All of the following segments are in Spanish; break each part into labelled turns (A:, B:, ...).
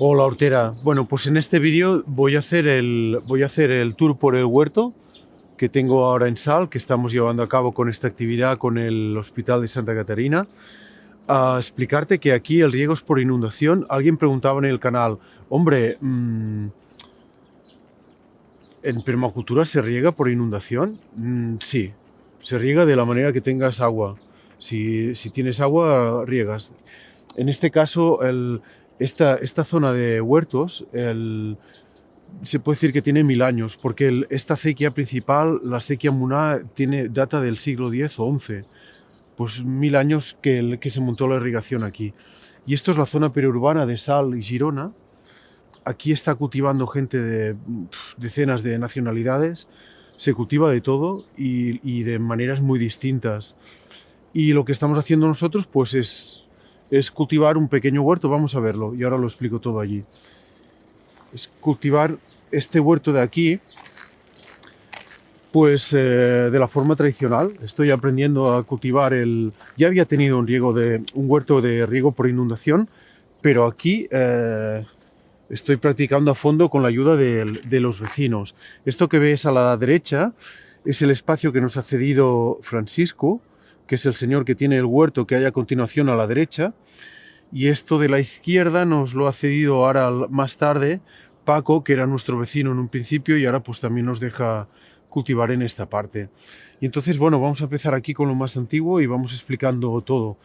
A: Hola Hortera. Bueno, pues en este vídeo voy a hacer el voy a hacer el tour por el huerto que tengo ahora en Sal, que estamos llevando a cabo con esta actividad con el Hospital de Santa Catarina. A explicarte que aquí el riego es por inundación. Alguien preguntaba en el canal, hombre, mmm, ¿en permacultura se riega por inundación? Mm, sí, se riega de la manera que tengas agua. Si, si tienes agua, riegas. En este caso, el, esta, esta zona de huertos se puede decir que tiene mil años, porque esta acequia principal, la acequia Muná, tiene data del siglo X o XI. Pues mil años que, el, que se montó la irrigación aquí. Y esto es la zona periurbana de Sal y Girona. Aquí está cultivando gente de decenas de nacionalidades. Se cultiva de todo y, y de maneras muy distintas. Y lo que estamos haciendo nosotros pues es es cultivar un pequeño huerto, vamos a verlo, y ahora lo explico todo allí. Es cultivar este huerto de aquí, pues eh, de la forma tradicional. Estoy aprendiendo a cultivar el... Ya había tenido un, riego de, un huerto de riego por inundación, pero aquí eh, estoy practicando a fondo con la ayuda de, de los vecinos. Esto que ves a la derecha es el espacio que nos ha cedido Francisco, que es el señor que tiene el huerto que hay a continuación a la derecha, y esto de la izquierda nos lo ha cedido ahora más tarde Paco, que era nuestro vecino en un principio, y ahora pues también nos deja cultivar en esta parte. Y entonces, bueno, vamos a empezar aquí con lo más antiguo y vamos explicando todo.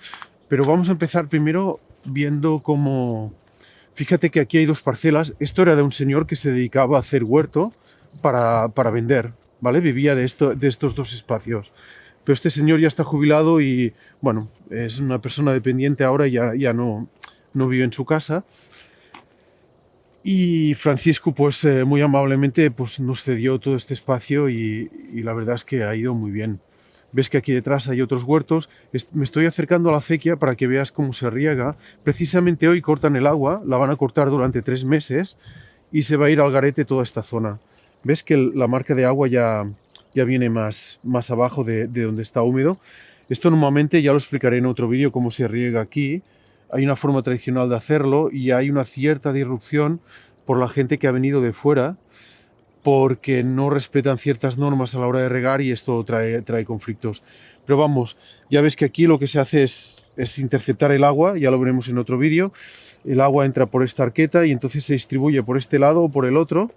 A: Pero vamos a empezar primero viendo cómo... Fíjate que aquí hay dos parcelas. Esto era de un señor que se dedicaba a hacer huerto para, para vender, ¿vale? Vivía de, esto, de estos dos espacios pero este señor ya está jubilado y, bueno, es una persona dependiente ahora y ya, ya no, no vive en su casa. Y Francisco, pues eh, muy amablemente, pues nos cedió todo este espacio y, y, la verdad es que ha ido muy bien. Ves que aquí detrás hay otros huertos. Me estoy acercando a la acequia para que veas cómo se riega. Precisamente hoy cortan el agua, la van a cortar durante tres meses y se va a ir al garete toda esta zona. Ves que la marca de agua ya, ya viene más, más abajo de, de donde está húmedo. Esto normalmente ya lo explicaré en otro vídeo cómo se riega aquí. Hay una forma tradicional de hacerlo y hay una cierta disrupción por la gente que ha venido de fuera porque no respetan ciertas normas a la hora de regar y esto trae, trae conflictos. Pero vamos, ya ves que aquí lo que se hace es, es interceptar el agua, ya lo veremos en otro vídeo. El agua entra por esta arqueta y entonces se distribuye por este lado o por el otro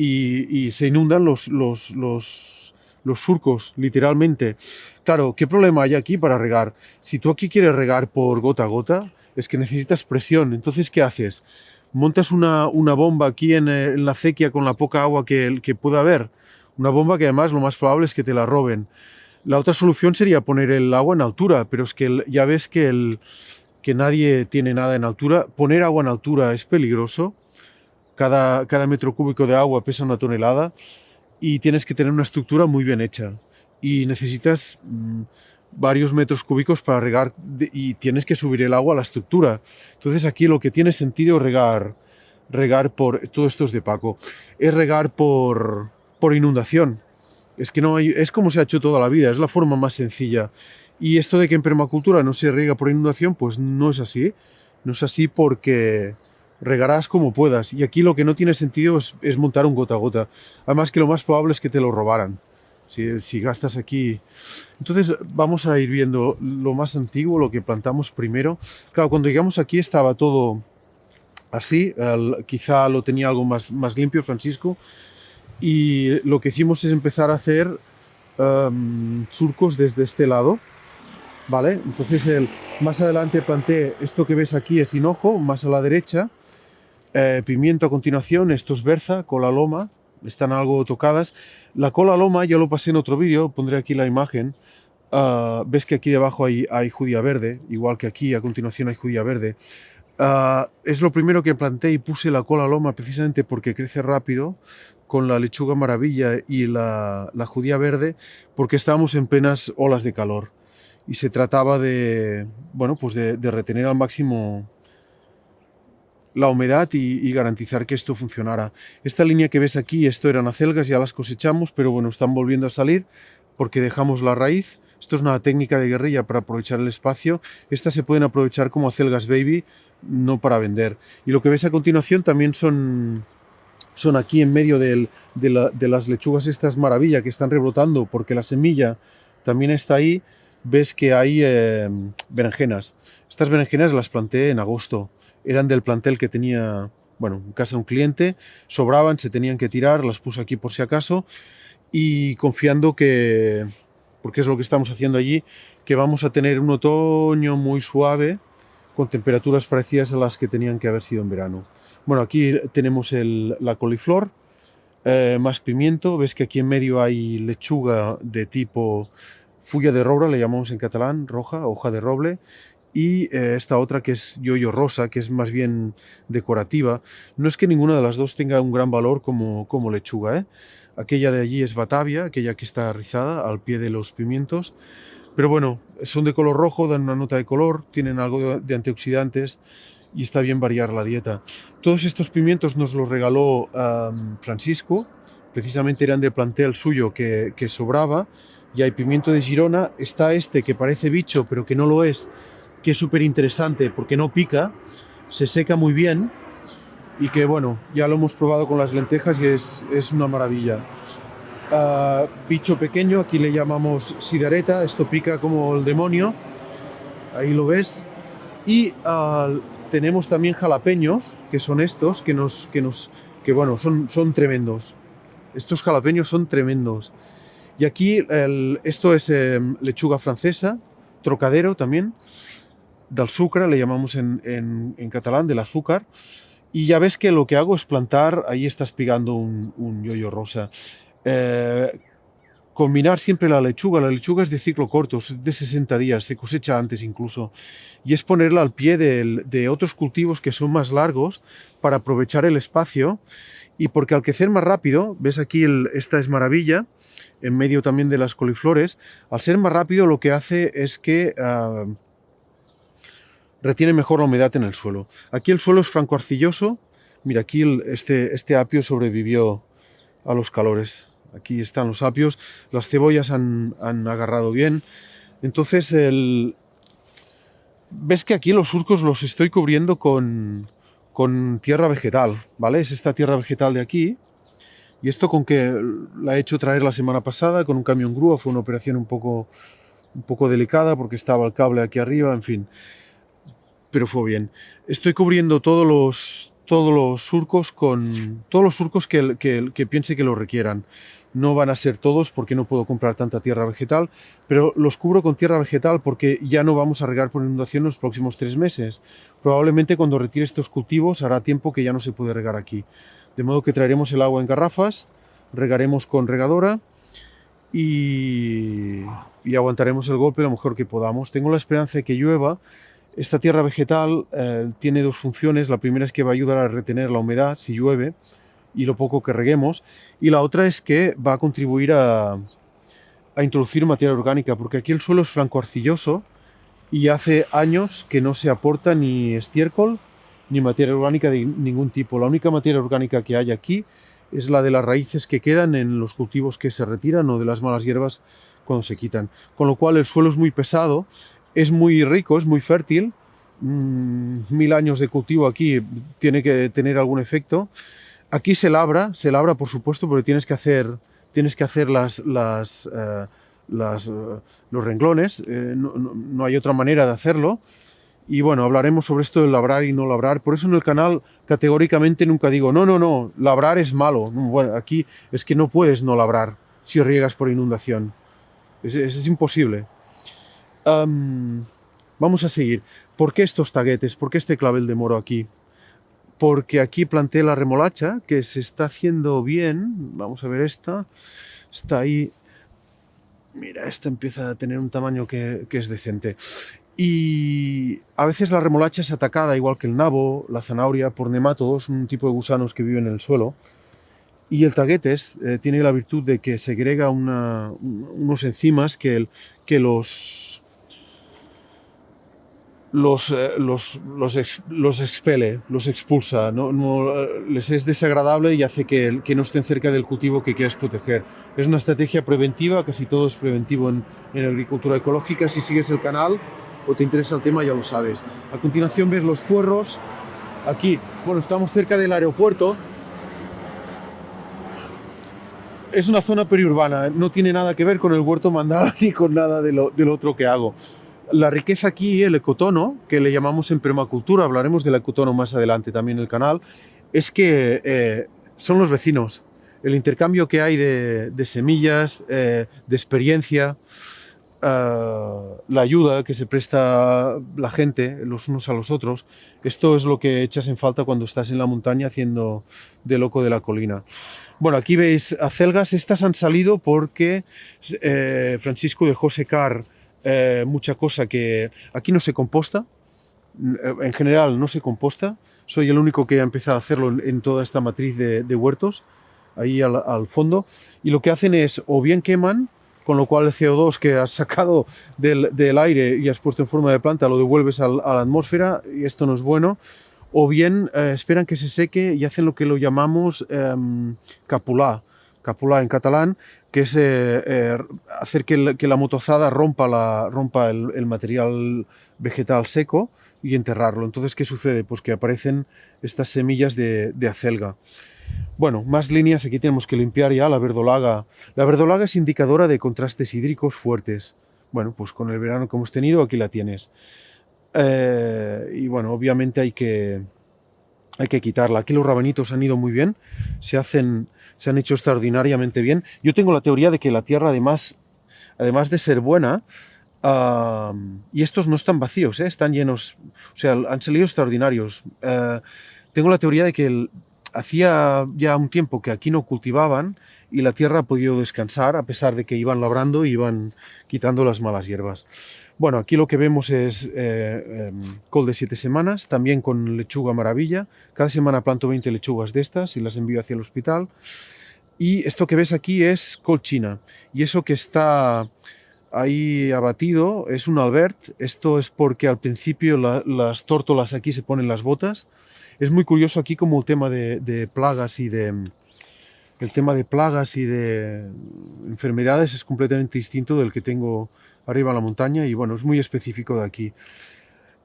A: y, se inundan los, los, los, surcos, literalmente. Claro, ¿qué problema hay aquí para regar? Si tú aquí quieres regar por gota a gota, es que necesitas presión. Entonces, ¿qué haces? Montas una, una bomba aquí en, en, la acequia con la poca agua que, que pueda haber. Una bomba que además lo más probable es que te la roben. La otra solución sería poner el agua en altura, pero es que ya ves que, el, que nadie tiene nada en altura. Poner agua en altura es peligroso cada, cada metro cúbico de agua pesa una tonelada y tienes que tener una estructura muy bien hecha. Y necesitas mmm, varios metros cúbicos para regar y tienes que subir el agua a la estructura. Entonces aquí lo que tiene sentido regar, regar por, todo esto es de Paco, es regar por, por inundación. Es que no hay, es como se ha hecho toda la vida, es la forma más sencilla. Y esto de que en permacultura no se riega por inundación, pues no es así. No es así porque regarás como puedas. Y aquí lo que no tiene sentido es, montar un gota a gota. Además que lo más probable es que te lo robaran. Si, gastas aquí... Entonces vamos a ir viendo lo más antiguo, lo que plantamos primero. Claro, cuando llegamos aquí estaba todo así. Quizá lo tenía algo más, más limpio Francisco. Y lo que hicimos es empezar a hacer um, surcos desde este lado. ¿Vale? Entonces el, más adelante planté esto que ves aquí es hinojo, más a la derecha eh, pimiento a continuación, esto es berza, cola loma, están algo tocadas. La cola loma ya lo pasé en otro vídeo, pondré aquí la imagen. Uh, ves que aquí debajo hay, judía verde, igual que aquí a continuación hay judía verde. Uh, es lo primero que planté y puse la cola loma precisamente porque crece rápido con la lechuga maravilla y la, judía verde porque estábamos en plenas olas de calor y se trataba de, bueno, pues de retener al máximo la humedad y, garantizar que esto funcionara. Esta línea que ves aquí, esto eran acelgas, ya las cosechamos, pero bueno, están volviendo a salir porque dejamos la raíz. Esto es una técnica de guerrilla para aprovechar el espacio. Estas se pueden aprovechar como acelgas baby, no para vender. Y lo que ves a continuación también son, son aquí en medio de, las lechugas estas maravilla que están rebrotando porque la semilla también está ahí. Ves que hay eh, berenjenas. Estas berenjenas las planté en agosto. Eran del plantel que tenía, bueno, en casa un cliente. Sobraban, se tenían que tirar. Las puse aquí por si acaso. Y confiando que, porque es lo que estamos haciendo allí, que vamos a tener un otoño muy suave con temperaturas parecidas a las que tenían que haber sido en verano. Bueno, aquí tenemos la coliflor, eh, más pimiento, ves que aquí en medio hay lechuga de tipo fulla de roble, le llamamos en catalán, roja, hoja de roble, y eh, esta otra que es yoyo rosa, que es más bien decorativa. No es que ninguna de las dos tenga un gran valor como, como lechuga. ¿eh? Aquella de allí es batavia, aquella que está rizada al pie de los pimientos. Pero bueno, son de color rojo, dan una nota de color, tienen algo de, antioxidantes y está bien variar la dieta. Todos estos pimientos nos los regaló Francisco, precisamente eran de plantel suyo que, sobraba, y hay pimiento de Girona, está este que parece bicho pero que no lo es, que es súper interesante porque no pica, se seca muy bien y que bueno, ya lo hemos probado con las lentejas y es, es una maravilla. Ah, bicho pequeño, aquí le llamamos sidareta, esto pica como el demonio, ahí lo ves. Y ah, tenemos también jalapeños, que son estos, que nos, que nos, que bueno, son, son tremendos. Estos jalapeños son tremendos. Y aquí esto es em, lechuga francesa, trocadero también, del sucre, le llamamos en, en, catalán, del azúcar. Y ya ves que lo que hago es plantar, ahí estás pegando un, yoyo rosa. Eh, combinar siempre la lechuga. La lechuga es de ciclo corto, es de 60 días, se cosecha antes incluso. Y es ponerla al pie de, otros cultivos que son más largos para aprovechar el espacio y porque al crecer más rápido, ves aquí esta es maravilla, en medio también de las coliflores, al ser más rápido lo que hace es que ah, retiene mejor la humedad en el suelo. Aquí el suelo es franco arcilloso, mira aquí este, este apio sobrevivió a los calores. Aquí están los apios, las cebollas han, agarrado bien. Entonces, el... ves que aquí los surcos los estoy cubriendo con, con tierra vegetal, ¿vale? Es esta tierra vegetal de aquí. Y esto con que la he hecho traer la semana pasada con un camión grúa, fue una operación un poco, un poco delicada porque estaba el cable aquí arriba, en fin. Pero fue bien. Estoy cubriendo todos los, todos los surcos con todos los surcos que, que, piense que lo requieran. No van a ser todos porque no puedo comprar tanta tierra vegetal, pero los cubro con tierra vegetal porque ya no vamos a regar por inundación los próximos tres meses. Probablemente cuando retire estos cultivos hará tiempo que ya no se puede regar aquí. De modo que traeremos el agua en garrafas, regaremos con regadora y, y aguantaremos el golpe lo mejor que podamos. Tengo la esperanza de que llueva esta tierra vegetal eh, tiene dos funciones. La primera es que va a ayudar a retener la humedad si llueve y lo poco que reguemos. Y la otra es que va a contribuir a, introducir materia orgánica, porque aquí el suelo es franco arcilloso y hace años que no se aporta ni estiércol ni materia orgánica de ningún tipo. La única materia orgánica que hay aquí es la de las raíces que quedan en los cultivos que se retiran o de las malas hierbas cuando se quitan. Con lo cual el suelo es muy pesado es muy rico, es muy fértil. Mm, mil años de cultivo aquí tiene que tener algún efecto. Aquí se labra, se labra por supuesto, porque tienes que hacer, tienes que hacer las, las, eh, eh, los renglones, eh, no, hay otra manera de hacerlo. Y bueno, hablaremos sobre esto de labrar y no labrar. Por eso en el canal categóricamente nunca digo, no, no, no, labrar es malo. Bueno, aquí es que no puedes no labrar si riegas por inundación. es, es imposible vamos a seguir. ¿Por qué estos taguetes? ¿Por qué este clavel de moro aquí? Porque aquí planté la remolacha, que se está haciendo bien. Vamos a ver esta. Está ahí. Mira, esta empieza a tener un tamaño que, es decente. Y a veces la remolacha es atacada, igual que el nabo, la zanahoria, por nemátodos, un tipo de gusanos que viven en el suelo. Y el taguetes eh, tiene la virtud de que segrega unos enzimas que los los, eh, los, los, los, expele, los expulsa, no, no, les es desagradable y hace que, que, no estén cerca del cultivo que quieres proteger. Es una estrategia preventiva, casi todo es preventivo en, en agricultura ecológica. Si sigues el canal o te interesa el tema, ya lo sabes. A continuación ves los puerros. Aquí, bueno, estamos cerca del aeropuerto. Es una zona periurbana, no tiene nada que ver con el huerto mandal ni con nada de lo, del otro que hago. La riqueza aquí, el ecotono, que le llamamos en permacultura, hablaremos del ecotono más adelante también en el canal, es que eh, son los vecinos. El intercambio que hay de, de semillas, eh, de experiencia, uh, la ayuda que se presta la gente los unos a los otros, esto es lo que echas en falta cuando estás en la montaña haciendo de loco de la colina. Bueno, aquí veis acelgas, estas han salido porque eh, Francisco dejó secar eh, mucha cosa que aquí no se composta, eh, en general no se composta, soy el único que ha empezado a hacerlo en toda esta matriz de, huertos, ahí al, fondo, y lo que hacen es o bien queman, con lo cual el CO2 que has sacado del, aire y has puesto en forma de planta lo devuelves a la atmósfera, y esto no es bueno, o bien eh, esperan que se seque y hacen lo que lo llamamos eh, capulá, capulá en catalán, que es eh, eh, hacer que, la motozada rompa, el, material vegetal seco y enterrarlo. Entonces, ¿qué sucede? Pues que aparecen estas semillas de, de, acelga. Bueno, más líneas, aquí tenemos que limpiar ya la verdolaga. La verdolaga es indicadora de contrastes hídricos fuertes. Bueno, pues con el verano que hemos tenido, aquí la tienes. Eh, y bueno, obviamente hay que, hay que quitarla. Aquí los rabanitos han ido muy bien, se, hacen, se han hecho extraordinariamente bien. Yo tengo la teoría de que la tierra, además, además de ser buena, y estos no están vacíos, ¿eh? están llenos, o sea, han salido extraordinarios. Uh, tengo la teoría de que hacía ya un tiempo que aquí no cultivaban y la tierra ha podido descansar a pesar de que iban labrando y iban quitando las malas hierbas. Bueno, aquí lo que vemos es eh, eh, col de siete semanas, también con lechuga maravilla. Cada semana planto 20 lechugas de estas y las envío hacia el hospital. Y esto que ves aquí es col china. Y eso que está ahí abatido es un albert. Esto es porque al principio la, las tórtolas aquí se ponen las botas. Es muy curioso aquí como el tema de, de plagas y de, el tema de plagas y de enfermedades es completamente distinto del que tengo arriba en la montaña y bueno, es muy específico de aquí.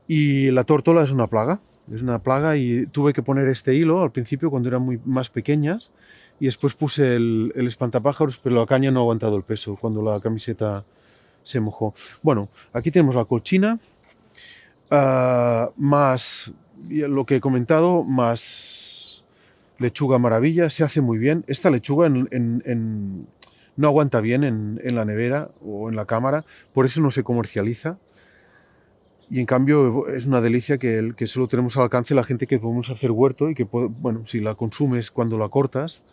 A: Y la tórtola es una plaga, es una plaga y tuve que poner este hilo al principio cuando eran muy más pequeñas y después puse el, el espantapájaros, pero la caña no ha aguantado el peso cuando la camiseta se mojó. Bueno, aquí tenemos la colchina, uh, más lo que he comentado, más lechuga maravilla, se hace muy bien. Esta lechuga no aguanta bien en, la nevera o en la cámara, por eso no se comercializa. Y en cambio es una delicia que, solo tenemos al alcance la gente que podemos hacer huerto y que, bueno, si la consumes cuando la cortas,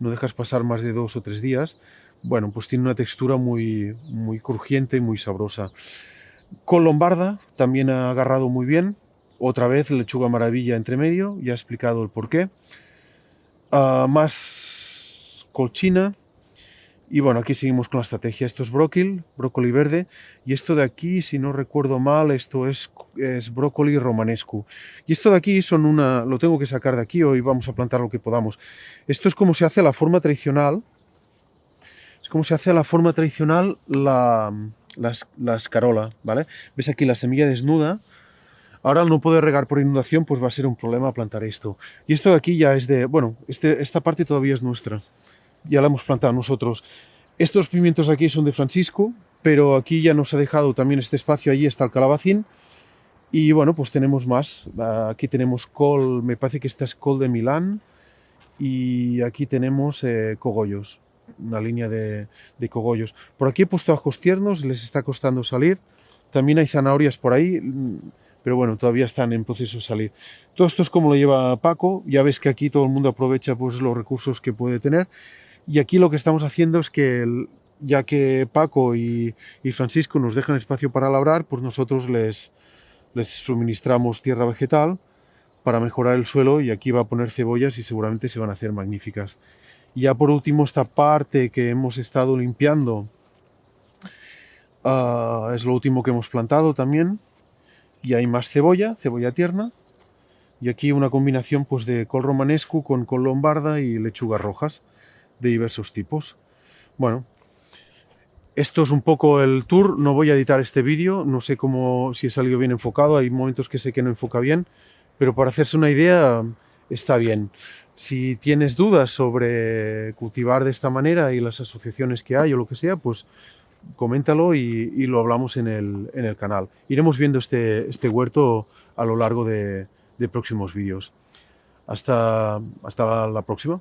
A: no dejas pasar más de dos o tres días, bueno, pues tiene una textura muy, crujiente y muy sabrosa. Con lombarda también ha agarrado muy bien. Otra vez lechuga maravilla entre medio, ya he explicado el porqué. Uh, más colchina, y bueno, aquí seguimos con la estrategia. Esto es brócoli, brócoli verde. Y esto de aquí, si no recuerdo mal, esto es, es brócoli romanesco. Y esto de aquí son una... Lo tengo que sacar de aquí, hoy vamos a plantar lo que podamos. Esto es como se hace la forma tradicional. Es como se hace la forma tradicional la, la, la escarola, ¿vale? Ves aquí la semilla desnuda. Ahora no poder regar por inundación, pues va a ser un problema plantar esto. Y esto de aquí ya es de... Bueno, este, esta parte todavía es nuestra ya la hemos plantado nosotros. Estos pimientos aquí son de Francisco, pero aquí ya nos ha dejado también este espacio, allí está el calabacín. Y bueno, pues tenemos más. Aquí tenemos col, me parece que esta es col de Milán. Y aquí tenemos eh, cogollos, una línea de, de, cogollos. Por aquí he puesto ajos tiernos, les está costando salir. También hay zanahorias por ahí, pero bueno, todavía están en proceso de salir. Todo esto es como lo lleva Paco. Ya ves que aquí todo el mundo aprovecha pues, los recursos que puede tener. Y aquí lo que estamos haciendo es que, ya que Paco y, Francisco nos dejan espacio para labrar, pues nosotros les, les suministramos tierra vegetal para mejorar el suelo y aquí va a poner cebollas y seguramente se van a hacer magníficas. Y ya por último esta parte que hemos estado limpiando uh, es lo último que hemos plantado también Y hay más cebolla, cebolla tierna. Y aquí una combinación pues, de col romanesco con col lombarda y lechugas rojas de diversos tipos. Bueno, esto es un poco el tour. No voy a editar este vídeo. No sé cómo, si he salido bien enfocado. Hay momentos que sé que no enfoca bien. Pero para hacerse una idea, está bien. Si tienes dudas sobre cultivar de esta manera y las asociaciones que hay o lo que sea, pues coméntalo y, lo hablamos en el, en el, canal. Iremos viendo este, este huerto a lo largo de, de próximos vídeos. Hasta, hasta la próxima.